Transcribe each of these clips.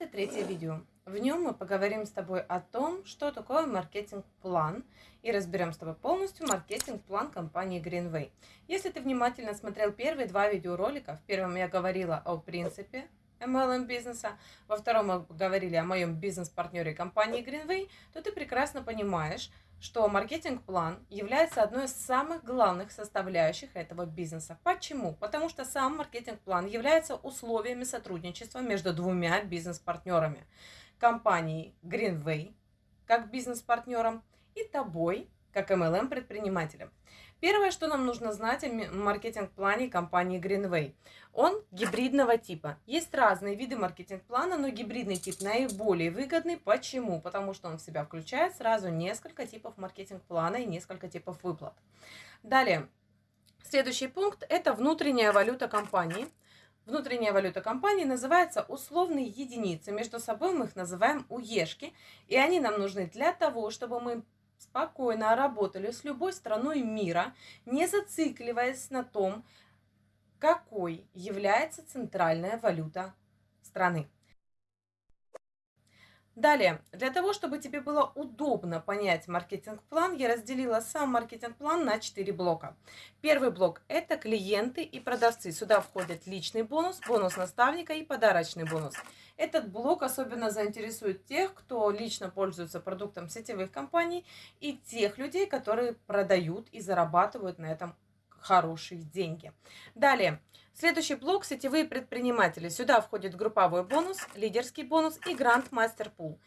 Это третье видео. В нем мы поговорим с тобой о том, что такое маркетинг-план и разберем с тобой полностью маркетинг-план компании Greenway. Если ты внимательно смотрел первые два видеоролика, в первом я говорила о принципе MLM бизнеса, во втором мы говорили о моем бизнес-партнере компании Greenway, то ты прекрасно понимаешь, что маркетинг-план является одной из самых главных составляющих этого бизнеса. Почему? Потому что сам маркетинг-план является условиями сотрудничества между двумя бизнес-партнерами. Компанией Greenway, как бизнес-партнером, и тобой, как MLM-предпринимателем. Первое, что нам нужно знать о маркетинг-плане компании Greenway. Он гибридного типа. Есть разные виды маркетинг-плана, но гибридный тип наиболее выгодный. Почему? Потому что он в себя включает сразу несколько типов маркетинг-плана и несколько типов выплат. Далее, следующий пункт – это внутренняя валюта компании. Внутренняя валюта компании называется условные единицы. Между собой мы их называем уешки. И они нам нужны для того, чтобы мы спокойно работали с любой страной мира, не зацикливаясь на том, какой является центральная валюта страны. Далее, для того, чтобы тебе было удобно понять маркетинг-план, я разделила сам маркетинг-план на 4 блока. Первый блок – это клиенты и продавцы. Сюда входит личный бонус, бонус наставника и подарочный бонус. Этот блок особенно заинтересует тех, кто лично пользуется продуктом сетевых компаний и тех людей, которые продают и зарабатывают на этом хорошие деньги. Далее, следующий блок – сетевые предприниматели. Сюда входит групповой бонус, лидерский бонус и грант мастер пул.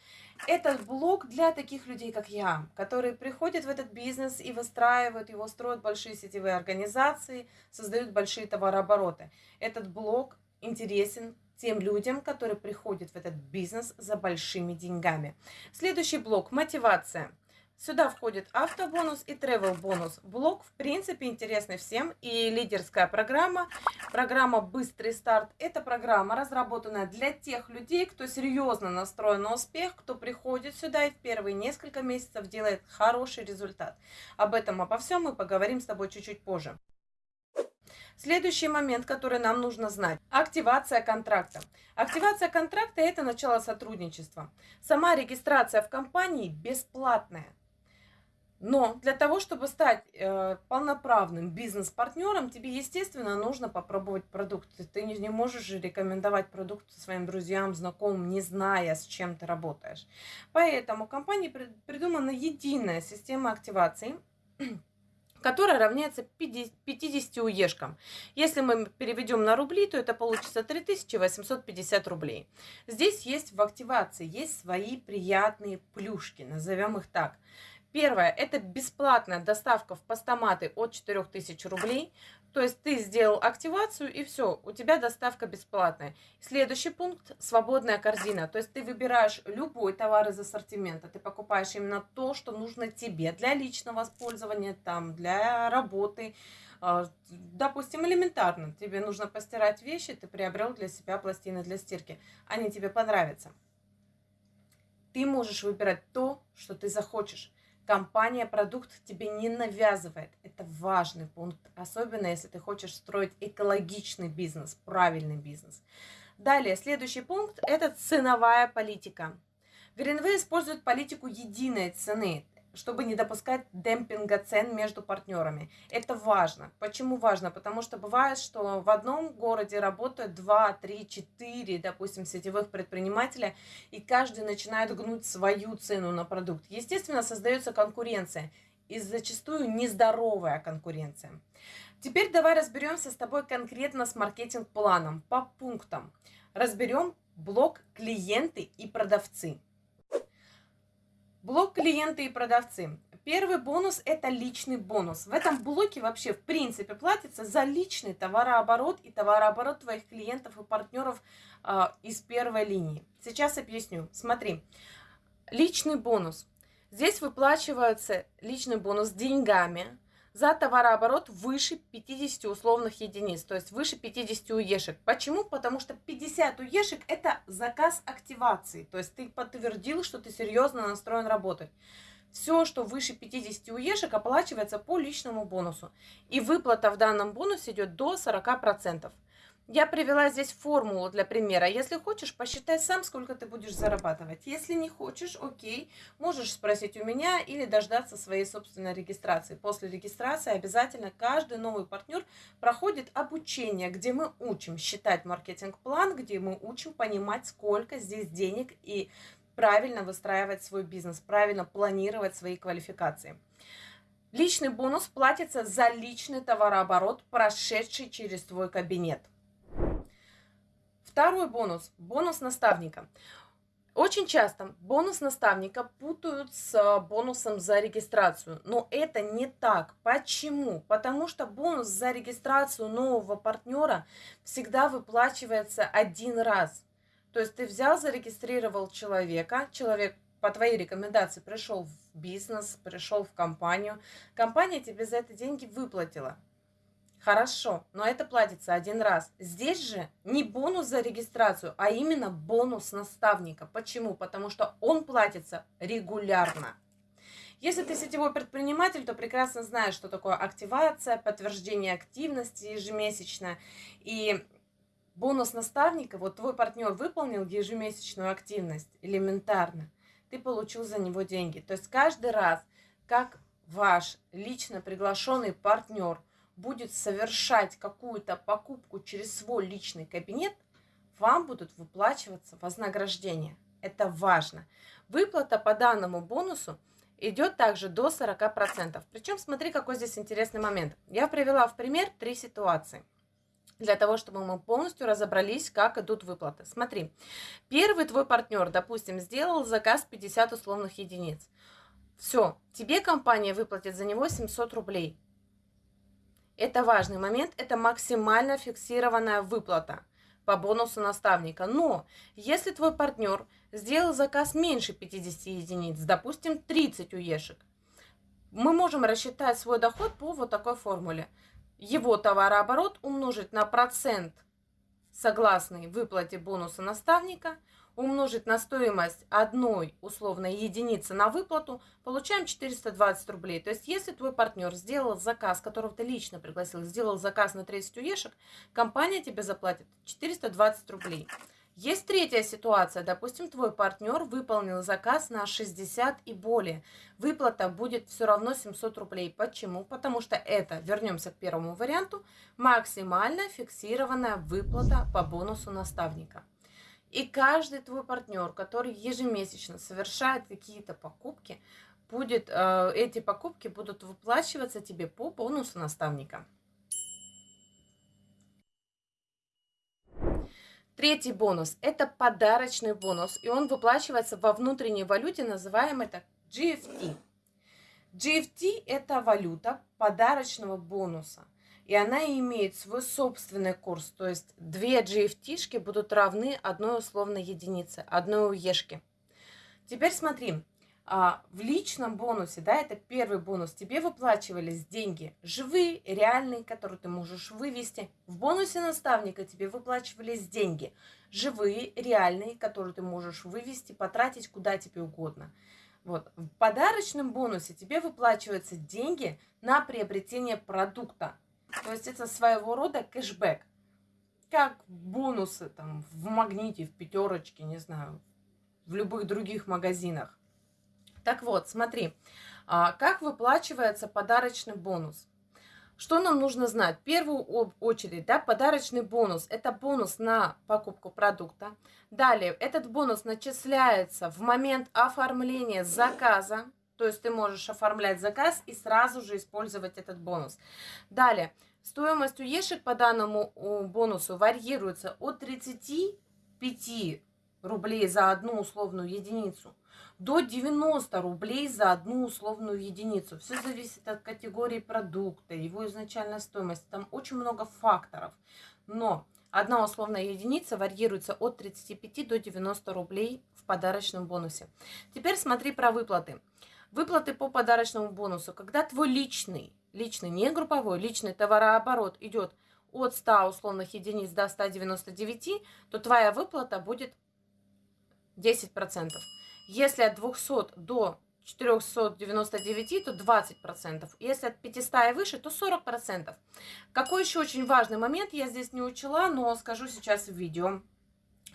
Этот блок для таких людей, как я, которые приходят в этот бизнес и выстраивают его, строят большие сетевые организации, создают большие товарообороты. Этот блок интересен тем людям, которые приходят в этот бизнес за большими деньгами. Следующий блок – мотивация. Сюда входит автобонус и travel бонус. Блок, в принципе, интересный всем. И лидерская программа, программа «Быстрый старт» – это программа, разработанная для тех людей, кто серьезно настроен на успех, кто приходит сюда и в первые несколько месяцев делает хороший результат. Об этом, обо всем мы поговорим с тобой чуть-чуть позже. Следующий момент, который нам нужно знать. Активация контракта. Активация контракта – это начало сотрудничества. Сама регистрация в компании бесплатная. Но для того, чтобы стать э, полноправным бизнес-партнером, тебе, естественно, нужно попробовать продукт. Ты не, не можешь рекомендовать продукт своим друзьям, знакомым, не зная, с чем ты работаешь. Поэтому компании придумана единая система активации – которая равняется 50 уешкам. Если мы переведем на рубли, то это получится 3850 рублей. Здесь есть в активации, есть свои приятные плюшки, назовем их так. Первое, это бесплатная доставка в постаматы от 4000 рублей. То есть ты сделал активацию и все, у тебя доставка бесплатная. Следующий пункт – свободная корзина. То есть ты выбираешь любой товар из ассортимента, ты покупаешь именно то, что нужно тебе для личного использования, там, для работы. А, допустим, элементарно, тебе нужно постирать вещи, ты приобрел для себя пластины для стирки, они тебе понравятся. Ты можешь выбирать то, что ты захочешь. Компания продукт тебе не навязывает. Это важный пункт, особенно если ты хочешь строить экологичный бизнес, правильный бизнес. Далее, следующий пункт – это ценовая политика. Greenway использует политику единой цены чтобы не допускать демпинга цен между партнерами. Это важно. Почему важно? Потому что бывает, что в одном городе работают 2, 3, 4, допустим, сетевых предпринимателя, и каждый начинает гнуть свою цену на продукт. Естественно, создается конкуренция, и зачастую нездоровая конкуренция. Теперь давай разберемся с тобой конкретно с маркетинг-планом по пунктам. Разберем блок клиенты и продавцы. Блок клиенты и продавцы. Первый бонус – это личный бонус. В этом блоке вообще в принципе платится за личный товарооборот и товарооборот твоих клиентов и партнеров э, из первой линии. Сейчас объясню. Смотри, личный бонус. Здесь выплачивается личный бонус деньгами, за товарооборот выше 50 условных единиц, то есть выше 50 уешек. Почему? Потому что 50 уешек – это заказ активации, то есть ты подтвердил, что ты серьезно настроен работать. Все, что выше 50 уешек, оплачивается по личному бонусу. И выплата в данном бонусе идет до 40%. Я привела здесь формулу для примера. Если хочешь, посчитай сам, сколько ты будешь зарабатывать. Если не хочешь, окей, можешь спросить у меня или дождаться своей собственной регистрации. После регистрации обязательно каждый новый партнер проходит обучение, где мы учим считать маркетинг-план, где мы учим понимать, сколько здесь денег и правильно выстраивать свой бизнес, правильно планировать свои квалификации. Личный бонус платится за личный товарооборот, прошедший через твой кабинет. Второй бонус – бонус наставника. Очень часто бонус наставника путают с бонусом за регистрацию, но это не так. Почему? Потому что бонус за регистрацию нового партнера всегда выплачивается один раз. То есть ты взял, зарегистрировал человека, человек по твоей рекомендации пришел в бизнес, пришел в компанию, компания тебе за это деньги выплатила. Хорошо, но это платится один раз. Здесь же не бонус за регистрацию, а именно бонус наставника. Почему? Потому что он платится регулярно. Если ты сетевой предприниматель, то прекрасно знаешь, что такое активация, подтверждение активности ежемесячно. И бонус наставника, вот твой партнер выполнил ежемесячную активность элементарно, ты получил за него деньги. То есть каждый раз, как ваш лично приглашенный партнер – будет совершать какую-то покупку через свой личный кабинет, вам будут выплачиваться вознаграждения. Это важно. Выплата по данному бонусу идет также до 40%. Причем смотри, какой здесь интересный момент. Я привела в пример три ситуации для того, чтобы мы полностью разобрались, как идут выплаты. Смотри, первый твой партнер, допустим, сделал заказ 50 условных единиц. Все, тебе компания выплатит за него 700 рублей. Это важный момент, это максимально фиксированная выплата по бонусу наставника. Но если твой партнер сделал заказ меньше 50 единиц, допустим, 30 уешек, мы можем рассчитать свой доход по вот такой формуле. Его товарооборот умножить на процент согласный выплате бонуса наставника – умножить на стоимость одной условной единицы на выплату, получаем 420 рублей. То есть, если твой партнер сделал заказ, которого ты лично пригласил, сделал заказ на 30 уешек, компания тебе заплатит 420 рублей. Есть третья ситуация. Допустим, твой партнер выполнил заказ на 60 и более. Выплата будет все равно 700 рублей. Почему? Потому что это, вернемся к первому варианту, максимально фиксированная выплата по бонусу наставника. И каждый твой партнер, который ежемесячно совершает какие-то покупки, будет, э, эти покупки будут выплачиваться тебе по бонусу наставника. Третий бонус – это подарочный бонус, и он выплачивается во внутренней валюте, называемой так GFT. GFT – это валюта подарочного бонуса и она имеет свой собственный курс. То есть две GFT-шки будут равны одной условной единице, одной уешке. Теперь смотри, а, в личном бонусе, да, это первый бонус, тебе выплачивались деньги живые, реальные, которые ты можешь вывести. В бонусе наставника тебе выплачивались деньги живые, реальные, которые ты можешь вывести, потратить куда тебе угодно. Вот. В подарочном бонусе тебе выплачиваются деньги на приобретение продукта. То есть это своего рода кэшбэк. Как бонусы там в магните, в пятерочке, не знаю, в любых других магазинах. Так вот, смотри, а, как выплачивается подарочный бонус. Что нам нужно знать? В первую очередь, да, подарочный бонус – это бонус на покупку продукта. Далее, этот бонус начисляется в момент оформления заказа, то есть ты можешь оформлять заказ и сразу же использовать этот бонус. Далее, стоимость уешек по данному бонусу варьируется от 35 рублей за одну условную единицу до 90 рублей за одну условную единицу. Все зависит от категории продукта, его изначальной стоимости. Там очень много факторов. Но одна условная единица варьируется от 35 до 90 рублей в подарочном бонусе. Теперь смотри про выплаты. Выплаты по подарочному бонусу. Когда твой личный, личный, не групповой, личный товарооборот идет от 100 условных единиц до 199, то твоя выплата будет 10%. Если от 200 до 499, то 20%. Если от 500 и выше, то 40%. Какой еще очень важный момент, я здесь не учила, но скажу сейчас в видео.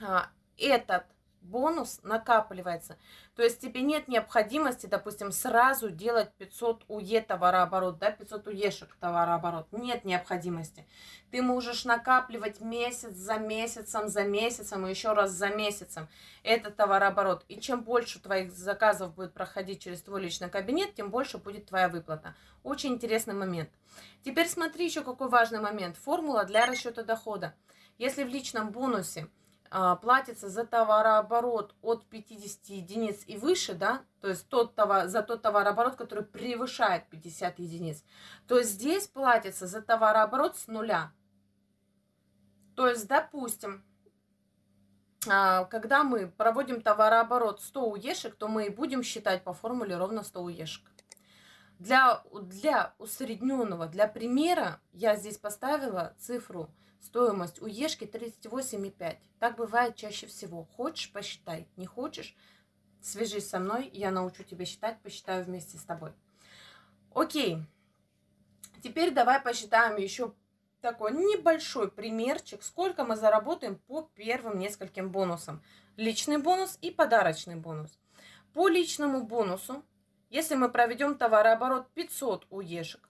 А, этот бонус накапливается. То есть тебе нет необходимости, допустим, сразу делать 500 УЕ товарооборот, да, 500 УЕшек товарооборот. Нет необходимости. Ты можешь накапливать месяц за месяцем, за месяцем и еще раз за месяцем этот товарооборот. И чем больше твоих заказов будет проходить через твой личный кабинет, тем больше будет твоя выплата. Очень интересный момент. Теперь смотри еще какой важный момент. Формула для расчета дохода. Если в личном бонусе платится за товарооборот от 50 единиц и выше, да, то есть тот товар, за тот товарооборот, который превышает 50 единиц, то здесь платится за товарооборот с нуля. То есть, допустим, а, когда мы проводим товарооборот 100 уешек, то мы и будем считать по формуле ровно 100 уешек. Для, для усредненного, для примера я здесь поставила цифру Стоимость у Ешки 38,5. Так бывает чаще всего. Хочешь, посчитай. Не хочешь, свяжись со мной, я научу тебя считать, посчитаю вместе с тобой. Окей. Теперь давай посчитаем еще такой небольшой примерчик, сколько мы заработаем по первым нескольким бонусам. Личный бонус и подарочный бонус. По личному бонусу, если мы проведем товарооборот 500 уешек,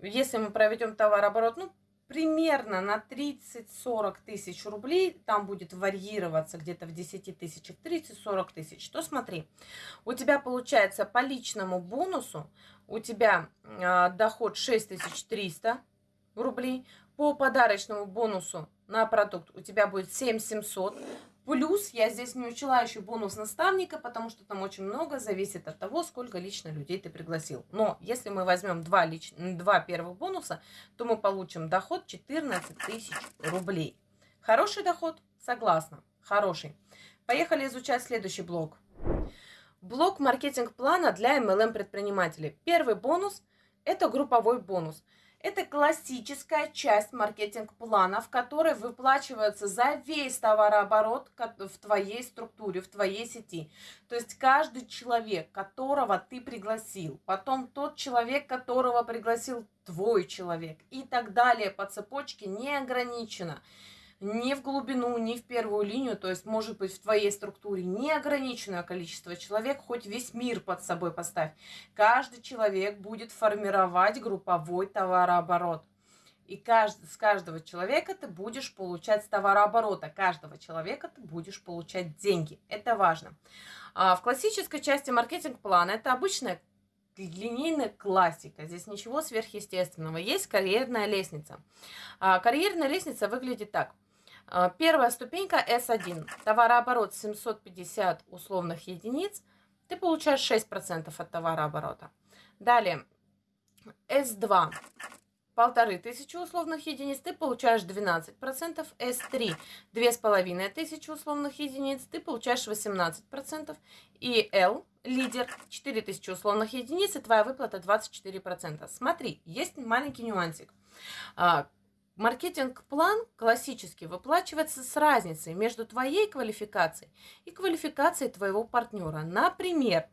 если мы проведем товарооборот, ну, примерно на 30-40 тысяч рублей, там будет варьироваться где-то в 10 тысячах, 30-40 тысяч, то смотри, у тебя получается по личному бонусу, у тебя э, доход 6300 рублей, по подарочному бонусу на продукт у тебя будет 7700, Плюс я здесь не учила еще бонус наставника, потому что там очень много зависит от того, сколько лично людей ты пригласил. Но если мы возьмем два, лич... два первых бонуса, то мы получим доход 14 тысяч рублей. Хороший доход? Согласна. Хороший. Поехали изучать следующий блок. Блок маркетинг-плана для MLM предпринимателей. Первый бонус – это групповой бонус – это классическая часть маркетинг-плана, в которой выплачивается за весь товарооборот в твоей структуре, в твоей сети. То есть каждый человек, которого ты пригласил, потом тот человек, которого пригласил твой человек и так далее по цепочке не ограничено ни в глубину, ни в первую линию, то есть может быть в твоей структуре неограниченное количество человек, хоть весь мир под собой поставь. Каждый человек будет формировать групповой товарооборот. И каждый, с каждого человека ты будешь получать с товарооборота, каждого человека ты будешь получать деньги. Это важно. А в классической части маркетинг-плана это обычная линейная классика. Здесь ничего сверхъестественного. Есть карьерная лестница. А, карьерная лестница выглядит так. А, первая ступенька S1. Товарооборот 750 условных единиц. Ты получаешь 6% от товарооборота. Далее S2. Полторы тысячи условных единиц, ты получаешь 12%. S3 две с половиной тысячи условных единиц, ты получаешь 18%. И L, лидер, 4000 условных единиц, и твоя выплата 24%. Смотри, есть маленький нюансик а, Маркетинг-план классически выплачивается с разницей между твоей квалификацией и квалификацией твоего партнера. Например,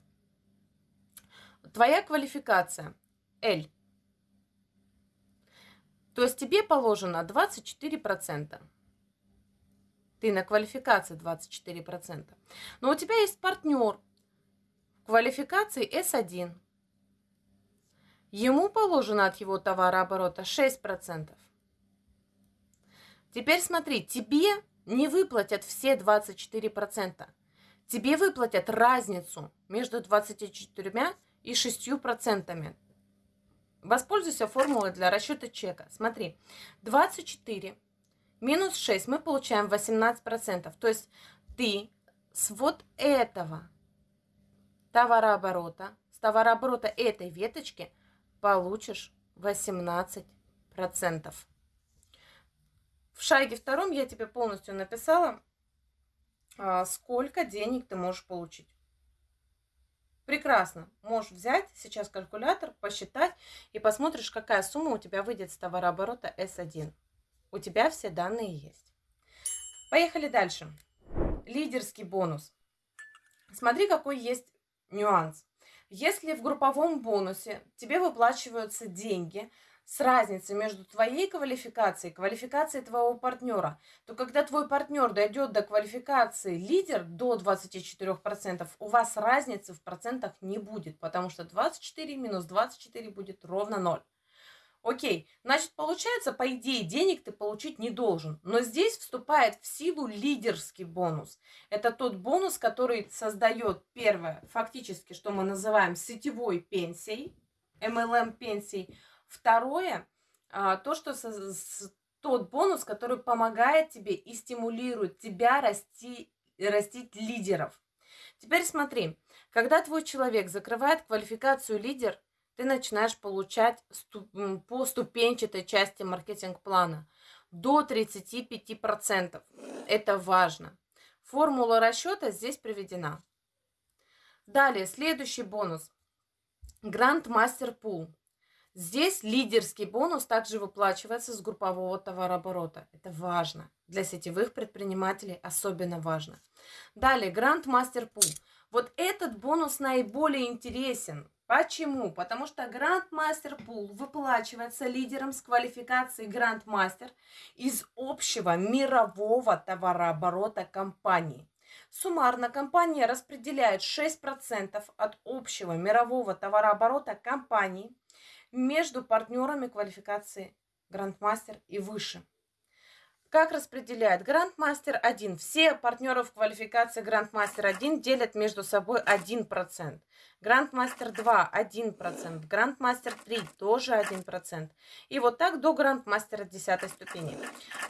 твоя квалификация L. То есть тебе положено 24%. Ты на квалификации 24%. Но у тебя есть партнер квалификации S1. Ему положено от его товарооборота 6%. Теперь смотри, тебе не выплатят все 24%. Тебе выплатят разницу между 24 и 6%. Воспользуйся формулой для расчета чека. Смотри, 24 минус 6 мы получаем 18%. То есть ты с вот этого товарооборота, с товарооборота этой веточки получишь 18%. В шаге втором я тебе полностью написала, а, сколько денег ты можешь получить. Прекрасно. Можешь взять сейчас калькулятор, посчитать и посмотришь, какая сумма у тебя выйдет с товарооборота S1. У тебя все данные есть. Поехали дальше. Лидерский бонус. Смотри, какой есть нюанс. Если в групповом бонусе тебе выплачиваются деньги с разницей между твоей квалификацией и квалификацией твоего партнера, то когда твой партнер дойдет до квалификации лидер до 24%, у вас разницы в процентах не будет, потому что 24 минус 24 будет ровно 0. Окей, значит, получается, по идее, денег ты получить не должен. Но здесь вступает в силу лидерский бонус. Это тот бонус, который создает, первое, фактически, что мы называем сетевой пенсией, MLM пенсией. Второе, а, то, что тот бонус, который помогает тебе и стимулирует тебя расти, растить лидеров. Теперь смотри, когда твой человек закрывает квалификацию лидер, ты начинаешь получать по ступенчатой части маркетинг-плана до 35%. Это важно. Формула расчета здесь приведена. Далее, следующий бонус. Грант Мастер Пул. Здесь лидерский бонус также выплачивается с группового товарооборота. Это важно. Для сетевых предпринимателей особенно важно. Далее, Грант Мастер Пул. Вот этот бонус наиболее интересен. Почему? Потому что Грандмастер Пул выплачивается лидером с квалификацией Грандмастер из общего мирового товарооборота компании. Суммарно компания распределяет 6% от общего мирового товарооборота компании между партнерами квалификации Грандмастер и выше. Как распределяет Грандмастер 1? Все партнеры в квалификации Грандмастер 1 делят между собой 1%. Грандмастер 2 1%, Грандмастер 3 тоже 1%. И вот так до Грандмастера 10 ступени.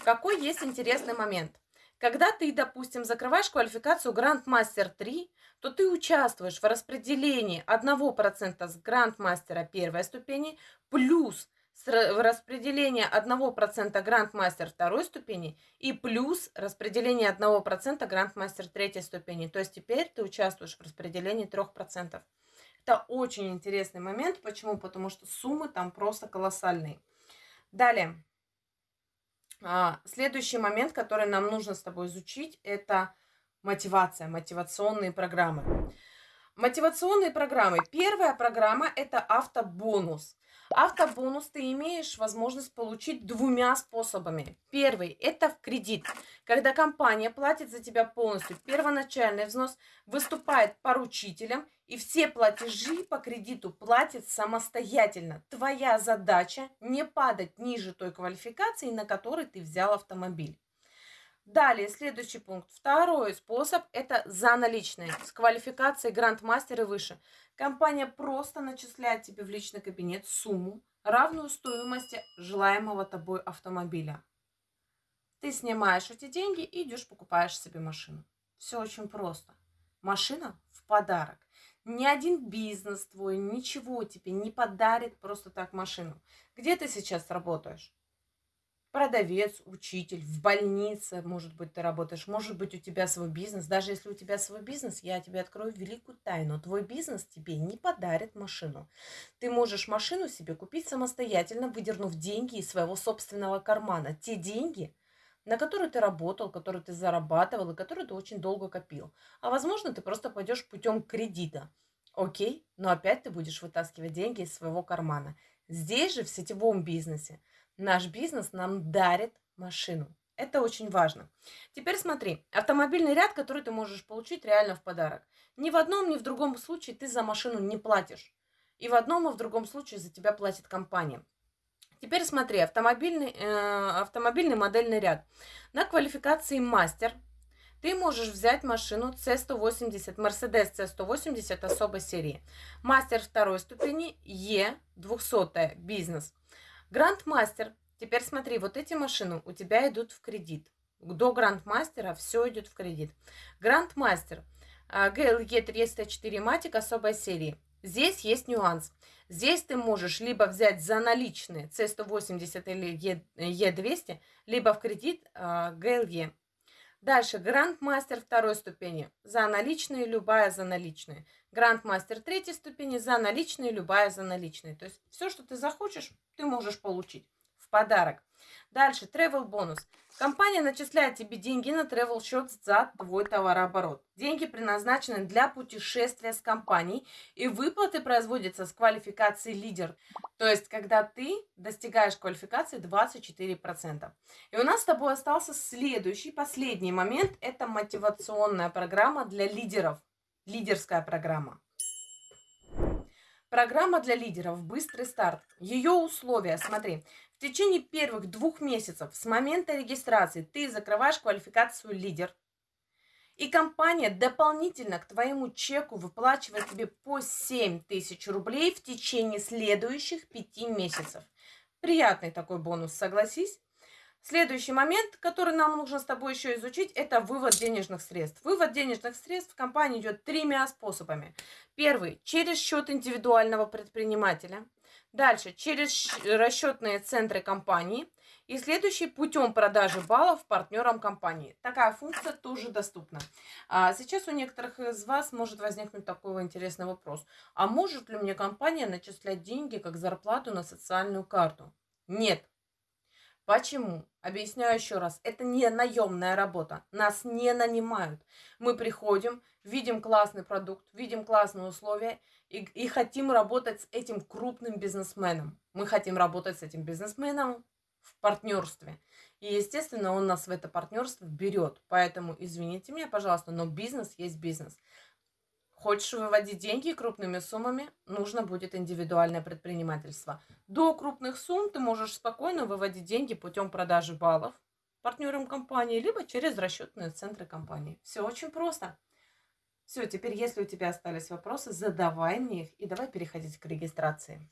Какой есть интересный момент? Когда ты, допустим, закрываешь квалификацию Грандмастер 3, то ты участвуешь в распределении 1% с Грандмастера первой ступени плюс распределение 1% грандмастер второй ступени и плюс распределение 1% грандмастер третьей ступени. То есть теперь ты участвуешь в распределении 3%. Это очень интересный момент. Почему? Потому что суммы там просто колоссальные. Далее. А, следующий момент, который нам нужно с тобой изучить, это мотивация, мотивационные программы. Мотивационные программы. Первая программа – это автобонус. Автобонус ты имеешь возможность получить двумя способами. Первый – это в кредит. Когда компания платит за тебя полностью первоначальный взнос, выступает поручителем, и все платежи по кредиту платит самостоятельно. Твоя задача не падать ниже той квалификации, на которой ты взял автомобиль. Далее, следующий пункт. Второй способ – это за наличные, с квалификацией грандмастер и выше. Компания просто начисляет тебе в личный кабинет сумму, равную стоимости желаемого тобой автомобиля. Ты снимаешь эти деньги и идешь покупаешь себе машину. Все очень просто. Машина в подарок. Ни один бизнес твой, ничего тебе не подарит просто так машину. Где ты сейчас работаешь? Продавец, учитель, в больнице, может быть, ты работаешь, может быть, у тебя свой бизнес. Даже если у тебя свой бизнес, я тебе открою великую тайну. Твой бизнес тебе не подарит машину. Ты можешь машину себе купить самостоятельно, выдернув деньги из своего собственного кармана. Те деньги, на которые ты работал, которые ты зарабатывал и которые ты очень долго копил. А возможно, ты просто пойдешь путем кредита. Окей, но опять ты будешь вытаскивать деньги из своего кармана. Здесь же, в сетевом бизнесе, наш бизнес нам дарит машину. Это очень важно. Теперь смотри, автомобильный ряд, который ты можешь получить реально в подарок. Ни в одном, ни в другом случае ты за машину не платишь. И в одном, и в другом случае за тебя платит компания. Теперь смотри, автомобильный, э, автомобильный модельный ряд. На квалификации мастер ты можешь взять машину C180, Mercedes C180 особой серии. Мастер второй ступени, E200 бизнес. Грандмастер. Теперь смотри, вот эти машины у тебя идут в кредит. До грандмастера все идет в кредит. Грандмастер. GLE 304 Matic особой серии. Здесь есть нюанс. Здесь ты можешь либо взять за наличные C180 или E200, либо в кредит GLE. Дальше, грандмастер второй ступени. За наличные, любая за наличные. Грандмастер третьей ступени. За наличные, любая за наличные. То есть все, что ты захочешь, ты можешь получить в подарок. Дальше, travel бонус. Компания начисляет тебе деньги на travel счет за твой товарооборот. Деньги предназначены для путешествия с компанией, и выплаты производятся с квалификацией лидер. То есть, когда ты достигаешь квалификации 24%. И у нас с тобой остался следующий, последний момент. Это мотивационная программа для лидеров. Лидерская программа. Программа для лидеров «Быстрый старт». Ее условия, смотри, в течение первых двух месяцев с момента регистрации ты закрываешь квалификацию лидер. И компания дополнительно к твоему чеку выплачивает тебе по 7 тысяч рублей в течение следующих пяти месяцев. Приятный такой бонус, согласись? Следующий момент, который нам нужно с тобой еще изучить, это вывод денежных средств. Вывод денежных средств в компании идет тремя способами. Первый – через счет индивидуального предпринимателя. Дальше – через расчетные центры компании. И следующий – путем продажи баллов партнерам компании. Такая функция тоже доступна. А сейчас у некоторых из вас может возникнуть такой интересный вопрос. А может ли мне компания начислять деньги как зарплату на социальную карту? Нет, Почему? Объясняю еще раз. Это не наемная работа. Нас не нанимают. Мы приходим, видим классный продукт, видим классные условия и, и хотим работать с этим крупным бизнесменом. Мы хотим работать с этим бизнесменом в партнерстве. И, естественно, он нас в это партнерство берет. Поэтому, извините меня, пожалуйста, но бизнес есть бизнес. Хочешь выводить деньги крупными суммами, нужно будет индивидуальное предпринимательство. До крупных сумм ты можешь спокойно выводить деньги путем продажи баллов партнерам компании, либо через расчетные центры компании. Все очень просто. Все, теперь, если у тебя остались вопросы, задавай мне их и давай переходить к регистрации.